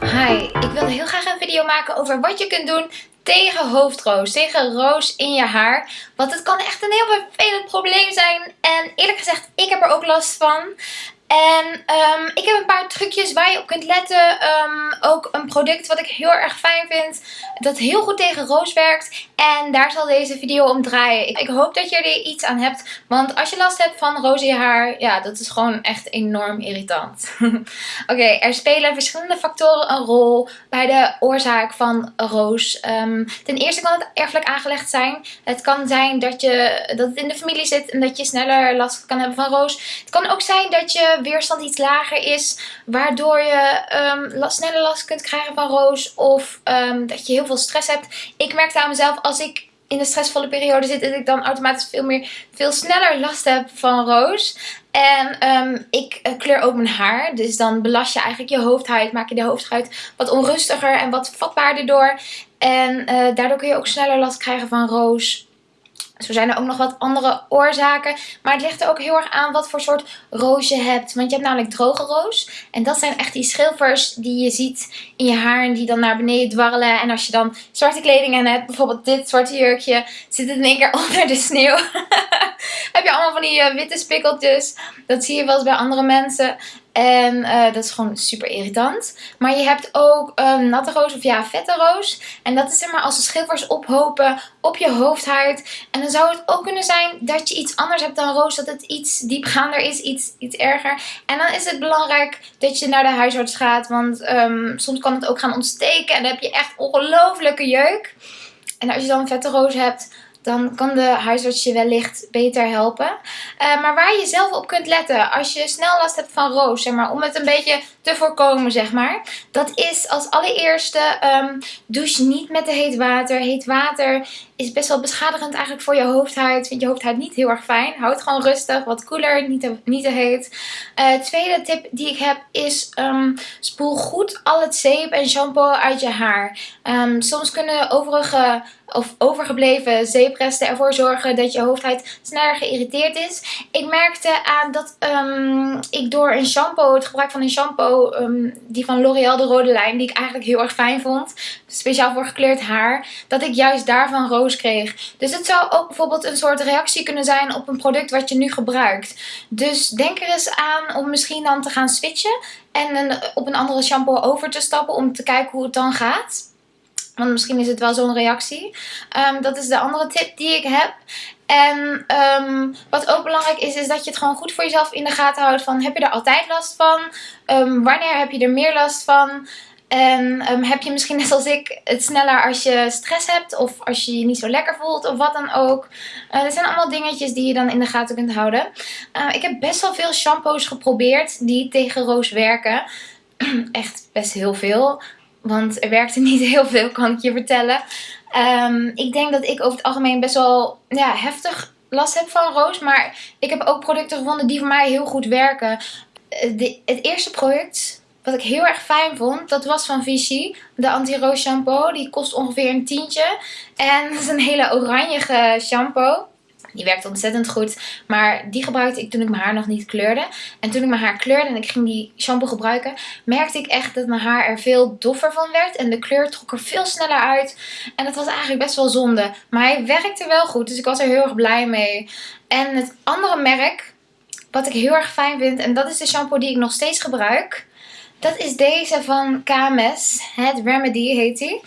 Hi, ik wilde heel graag een video maken over wat je kunt doen tegen hoofdroos, tegen roos in je haar. Want het kan echt een heel vervelend probleem zijn. En eerlijk gezegd, ik heb er ook last van. En um, ik heb een paar trucjes waar je op kunt letten. Um, ook een product wat ik heel erg fijn vind. Dat heel goed tegen roos werkt. En daar zal deze video om draaien. Ik, hoop dat je er iets aan hebt. Want als je last hebt van je haar. Ja, dat is gewoon echt enorm irritant. Oké, er spelen verschillende factoren een rol bij de oorzaak van roos. Um, ten eerste kan het erfelijk aangelegd zijn. Het kan zijn dat, je, dat het in de familie zit. En dat je sneller last kan hebben van roos. Het kan ook zijn dat je weerstand iets lager is. Waardoor je um, sneller last kunt krijgen van roos. Of um, dat je heel veel stress hebt. Ik merkte aan mezelf als ik in de stressvolle periode zit. Dat ik dan automatisch veel, meer, veel sneller last heb van roos. En um, ik uh, kleur ook mijn haar. Dus dan belast je eigenlijk je hoofdhuid. Maak je de hoofdhuid wat onrustiger en wat vatbaarder door. En uh, daardoor kun je ook sneller last krijgen van roos. Zo zijn er ook nog wat andere oorzaken. Maar het ligt er ook heel erg aan wat voor soort roos je hebt. Want je hebt namelijk droge roos. En dat zijn echt die schilfers die je ziet in je haar. En die dan naar beneden dwarrelen. En als je dan zwarte kleding aan hebt. Bijvoorbeeld dit zwarte jurkje. Zit het in één keer onder de sneeuw. heb je allemaal van die uh, witte spikkeltjes. Dat zie je wel eens bij andere mensen. En uh, dat is gewoon super irritant. Maar je hebt ook um, natte roos of ja, vette roos. En dat is zeg maar als de schilfers ophopen op je hoofdhuid. En dan zou het ook kunnen zijn dat je iets anders hebt dan roos. Dat het iets diepgaander is, iets, iets erger. En dan is het belangrijk dat je naar de huisarts gaat. Want um, soms kan het ook gaan ontsteken. En dan heb je echt ongelofelijke jeuk. En als je dan een vette roos hebt dan kan de huisarts je wellicht beter helpen. Uh, maar waar je zelf op kunt letten als je snel last hebt van roos, zeg maar, om het een beetje te voorkomen, zeg maar. Dat is als allereerste um, douche niet met te heet water. Heet water is best wel beschadigend eigenlijk voor je hoofdhuid. Vind je hoofdhuid niet heel erg fijn. Houd gewoon rustig, wat koeler, niet te, niet te heet. Uh, tweede tip die ik heb is um, spoel goed al het zeep en shampoo uit je haar. Um, soms kunnen overige of overgebleven zeepresten ervoor zorgen dat je hoofdhuid sneller geïrriteerd is. Ik merkte aan dat um, ik door een shampoo, het gebruik van een shampoo, um, die van L'Oreal de rode lijn, die ik eigenlijk heel erg fijn vond, speciaal voor gekleurd haar, dat ik juist daarvan roos kreeg. Dus het zou ook bijvoorbeeld een soort reactie kunnen zijn op een product wat je nu gebruikt. Dus denk er eens aan om misschien dan te gaan switchen en op een andere shampoo over te stappen om te kijken hoe het dan gaat. Want misschien is het wel zo'n reactie. Um, dat is de andere tip die ik heb. En um, wat ook belangrijk is, is dat je het gewoon goed voor jezelf in de gaten houdt. Van heb je er altijd last van? Um, wanneer heb je er meer last van? En heb je misschien net als ik het sneller als je stress hebt of als je je niet zo lekker voelt of wat dan ook. Uh, dat zijn allemaal dingetjes die je dan in de gaten kunt houden. Ik heb best wel veel shampoos geprobeerd die tegen roos werken. Echt best heel veel. Want er werkte niet heel veel, kan ik je vertellen. Um, ik denk dat ik over het algemeen best wel ja, heftig last heb van roos. Maar ik heb ook producten gevonden die voor mij heel goed werken. Eh, het eerste product wat ik heel erg fijn vond, dat was van Vichy. De anti-roos shampoo. Die kost ongeveer een tientje. En dat is een hele oranje shampoo. Die werkt ontzettend goed. Maar die gebruikte ik toen ik mijn haar nog niet kleurde. En toen ik mijn haar kleurde en ik ging die shampoo gebruiken, merkte ik echt dat mijn haar er veel doffer van werd. En de kleur trok er veel sneller uit. En dat was eigenlijk best wel zonde. Maar hij werkte wel goed, dus ik was er heel erg blij mee. En het andere merk, wat ik heel erg fijn vind, en dat is de shampoo die ik nog steeds gebruik. Dat is deze van KMS. Het Remedy heet die.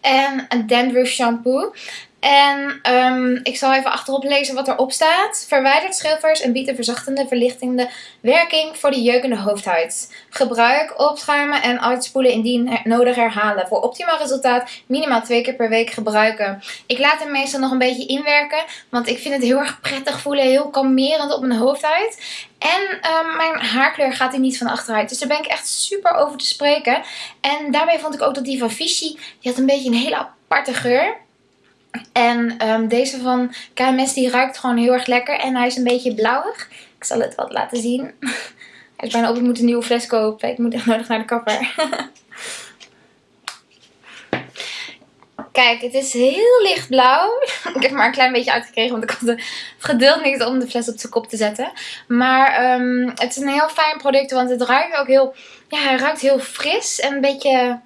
En een dandruff shampoo. En um, ik zal even achterop lezen wat erop staat. Verwijdert schilfers en biedt een verzachtende, verlichtende werking voor de jeukende hoofdhuid. Gebruik, opschuimen en uitspoelen indien nodig herhalen. Voor optimaal resultaat minimaal twee keer per week gebruiken. Ik laat hem meestal nog een beetje inwerken. Want ik vind het heel erg prettig voelen. Heel kalmerend op mijn hoofdhuid. En um, mijn haarkleur gaat er niet van achteruit. Dus daar ben ik echt super over te spreken. En daarbij vond ik ook dat die van Vichy, die had een beetje een hele aparte geur. En um, deze van KMS die ruikt gewoon heel erg lekker. En hij is een beetje blauwig. Ik zal het wat laten zien. Hij is bijna op, ik moet een nieuwe fles kopen. Ik moet echt nodig naar de kapper. Kijk, het is heel lichtblauw. ik heb maar een klein beetje uitgekregen, want ik had het geduld niet om de fles op zijn kop te zetten. Maar um, het is een heel fijn product, want het ruikt ook heel... Ja, hij ruikt heel fris en een beetje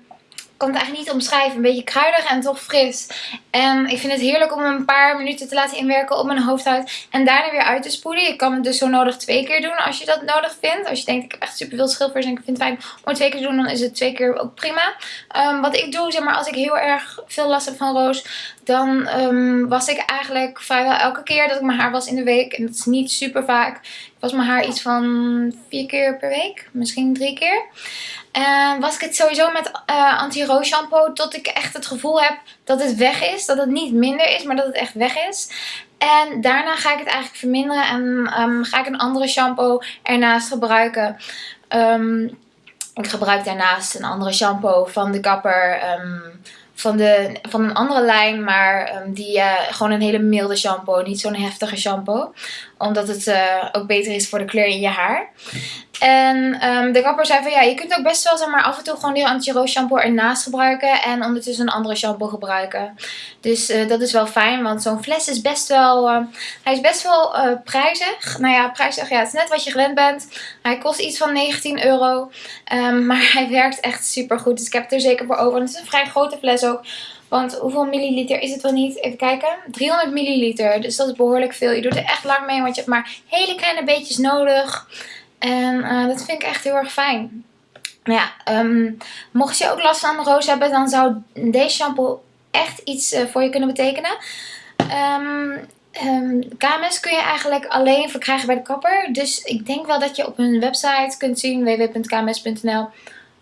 kan het eigenlijk niet omschrijven. Een beetje kruidig en toch fris. En ik vind het heerlijk om een paar minuten te laten inwerken op mijn hoofdhuid. En daarna weer uit te spoelen. Je kan het dus zo nodig twee keer doen als je dat nodig vindt. Als je denkt, ik heb echt super veel schilfers en ik vind het fijn om het twee keer te doen. Dan is het twee keer ook prima. Um, wat ik doe, zeg maar, als ik heel erg veel last heb van roos. Dan um, was ik eigenlijk vrijwel elke keer dat ik mijn haar was in de week. En dat is niet super vaak. Ik was mijn haar iets van vier keer per week. Misschien drie keer. En was ik het sowieso met uh, anti-roos shampoo tot ik echt het gevoel heb dat het weg is. Dat het niet minder is, maar dat het echt weg is. En daarna ga ik het eigenlijk verminderen en um, ga ik een andere shampoo ernaast gebruiken. Ik gebruik daarnaast een andere shampoo van de kapper. Um, van, de, van een andere lijn, maar um, die uh, gewoon een hele milde shampoo. Niet zo'n heftige shampoo. Omdat het uh, ook beter is voor de kleur in je haar. En um, de kapper zei van ja, je kunt ook best wel zeg maar, af en toe gewoon die anti-roos shampoo ernaast gebruiken. En ondertussen een andere shampoo gebruiken. Dus uh, dat is wel fijn, want zo'n fles is best wel, uh, hij is best wel uh, prijzig. Nou ja, prijzig, ja, het is net wat je gewend bent. Hij kost iets van 19 euro. Um, maar hij werkt echt super goed, dus ik heb het er zeker voor over. En het is een vrij grote fles ook. Want hoeveel milliliter is het wel niet? Even kijken. 300 milliliter. Dus dat is behoorlijk veel. Je doet er echt lang mee, want je hebt maar hele kleine beetjes nodig. En uh, dat vind ik echt heel erg fijn. Nou ja, um, mocht je ook last van roos hebben, dan zou deze shampoo echt iets uh, voor je kunnen betekenen. Um, um, KMS kun je eigenlijk alleen verkrijgen bij de kapper. Dus ik denk wel dat je op hun website kunt zien, www.kms.nl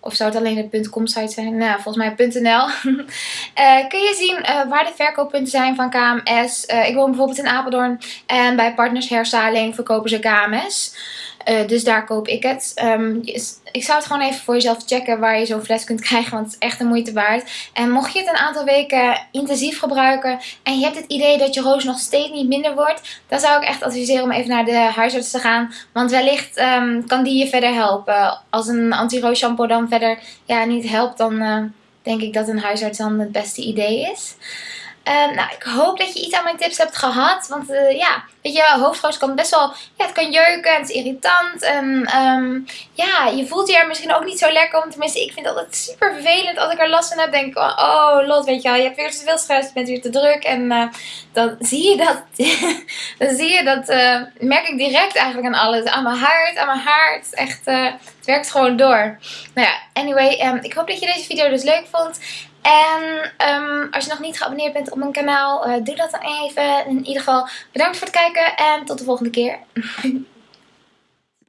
of zou het alleen de .com site zijn? Nou, volgens mij .nl. uh, kun je zien waar de verkooppunten zijn van KMS. Ik woon bijvoorbeeld in Apeldoorn. En bij Partners Hairstyling verkopen ze KMS. Uh, dus daar koop ik het. Um, ik zou het gewoon even voor jezelf checken waar je zo'n fles kunt krijgen. Want het is echt de moeite waard. En mocht je het een aantal weken intensief gebruiken. En je hebt het idee dat je roos nog steeds niet minder wordt. Dan zou ik echt adviseren om even naar de huisarts te gaan. Want wellicht um, kan die je verder helpen. Als een anti-roos shampoo dan verder ja, niet helpt. Dan uh, denk ik dat een huisarts dan het beste idee is. Uh, nou, ik hoop dat je iets aan mijn tips hebt gehad. Want uh, ja, weet je, hoofdroos kan best wel, ja, het kan jeuken en het is irritant. En um, ja, je voelt je er misschien ook niet zo lekker om. Tenminste, ik vind het altijd super vervelend als ik er last van heb. Denk ik, oh lot, weet je wel, je hebt weer te veel stress, je bent weer te druk. En uh, dan zie je dat, dan zie je dat, merk ik direct eigenlijk aan alles. Aan mijn hart, aan mijn haar. Het is echt, het werkt gewoon door. Nou ja, anyway, um, ik hoop dat je deze video dus leuk vond. En um, als je nog niet geabonneerd bent op mijn kanaal, uh, doe dat dan even. In ieder geval bedankt voor het kijken en tot de volgende keer.